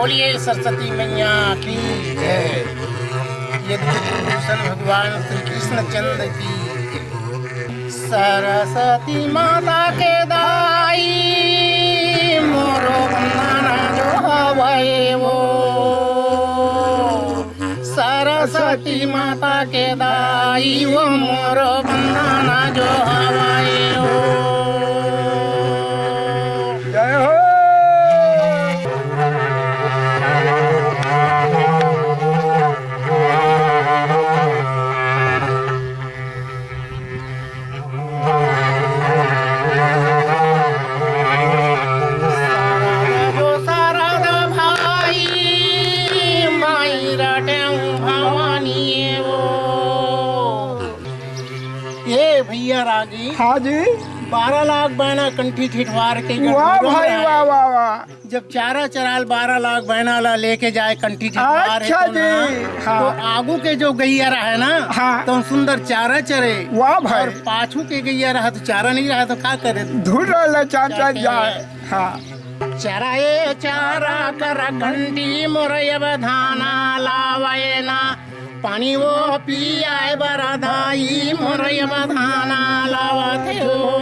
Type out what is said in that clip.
सरस्वती मैया की जय। यदि भूषण भगवान श्री कृष्ण चंद्र की सरस्वती माता के दाई, मोरो बंदना जो हवाए वो। सरस्वती माता के दाई, वो मोरो बंदाना जो हवाए वो। भैया रागी हाँ जी। बारह लाख बहना कंठी ठिठवार के वाह भाई वाह वाह वाह। जब चारा चराल बारह लाख बहना ला लेके जाए कंठी ठिठवार अच्छा तो जी, हाँ। तो आगू के जो गैया रहा है ना हाँ। तो सुंदर चारा चरे। वाह भाई। और पाछू के गैया रहा तो चारा नहीं रहा तो क्या करे? धुर चाचा जाए हाँ। चराए चारा कर घंटी मोरय बधाना लावे ना पानी वो पियाए बरधाई मोरय बधाना लावते हो